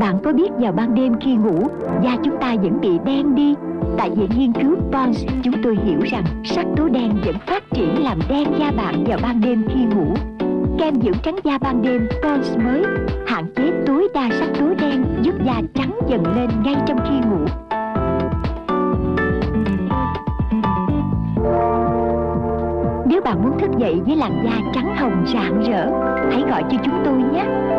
Bạn có biết vào ban đêm khi ngủ, Da chúng ta vẫn bị đen đi? Tại viện nghiên cứu Pons Chúng tôi hiểu rằng sắc tố đen vẫn phát triển làm đen da bạn vào ban đêm khi ngủ. Kem dưỡng trắng da ban đêm Pons mới Hạn chế tối đa sắc tố đen, Giúp da trắng dần lên ngay trong khi ngủ. Nếu bạn muốn thức dậy với làn da trắng hồng rạng rỡ, Hãy gọi cho chúng tôi nhé.